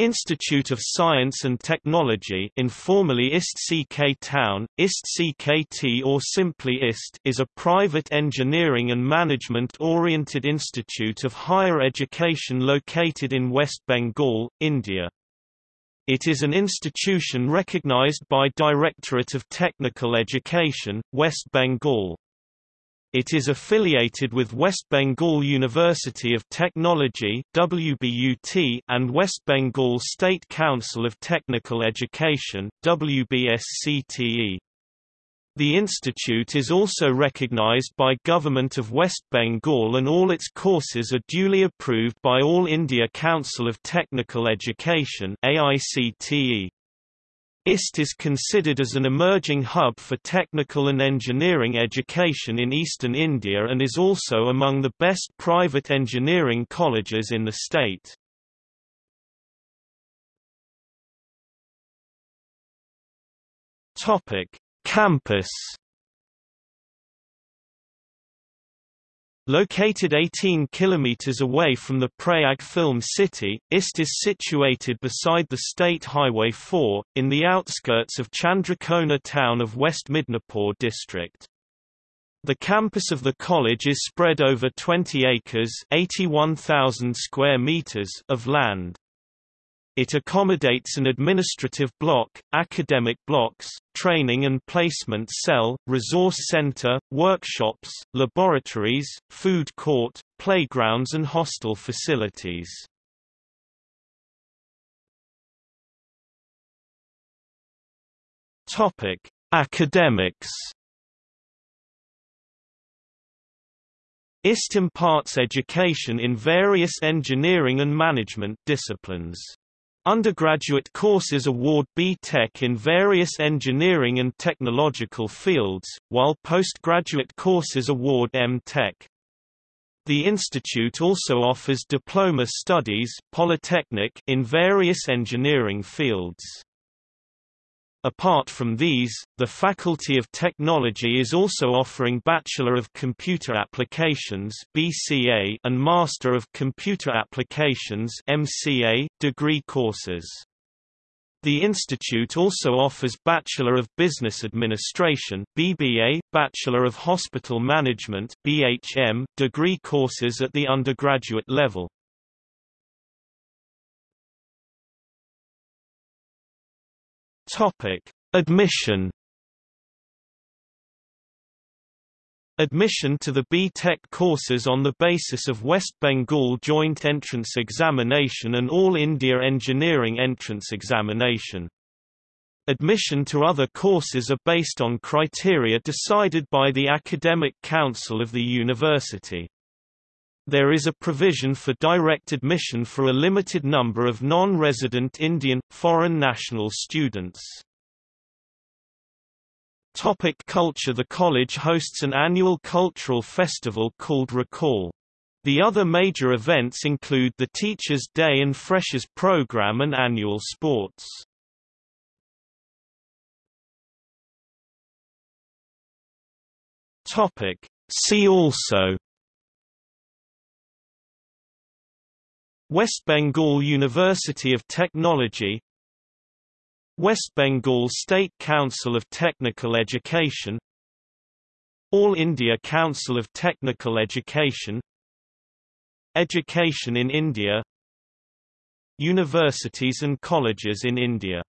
Institute of Science and Technology informally IST-CK Town, IST-CKT or simply IST is a private engineering and management-oriented institute of higher education located in West Bengal, India. It is an institution recognized by Directorate of Technical Education, West Bengal. It is affiliated with West Bengal University of Technology WBUT and West Bengal State Council of Technical Education WBSCTE. The institute is also recognized by Government of West Bengal and all its courses are duly approved by All India Council of Technical Education AICTE. IST is considered as an emerging hub for technical and engineering education in eastern India and is also among the best private engineering colleges in the state. Campus Located 18 km away from the Prayag film city, IST is situated beside the State Highway 4, in the outskirts of Chandrakona town of West Midnapore district. The campus of the college is spread over 20 acres 81,000 square meters of land. It accommodates an administrative block, academic blocks, training and placement cell, resource center, workshops, laboratories, food court, playgrounds and hostel facilities. Topic: Academics IST imparts education in various engineering and management disciplines. Undergraduate courses award B.Tech in various engineering and technological fields, while postgraduate courses award M.Tech. The institute also offers diploma studies polytechnic in various engineering fields. Apart from these, the Faculty of Technology is also offering Bachelor of Computer Applications (BCA) and Master of Computer Applications (MCA) degree courses. The institute also offers Bachelor of Business Administration (BBA), Bachelor of Hospital Management (BHM) degree courses at the undergraduate level. Topic: Admission. Admission to the B.Tech courses on the basis of West Bengal Joint Entrance Examination and All India Engineering Entrance Examination. Admission to other courses are based on criteria decided by the Academic Council of the university. There is a provision for direct admission for a limited number of non-resident Indian, foreign national students. Topic culture The college hosts an annual cultural festival called Recall. The other major events include the Teachers' Day and Freshers program and annual sports. Topic. See also West Bengal University of Technology West Bengal State Council of Technical Education All India Council of Technical Education Education in India Universities and colleges in India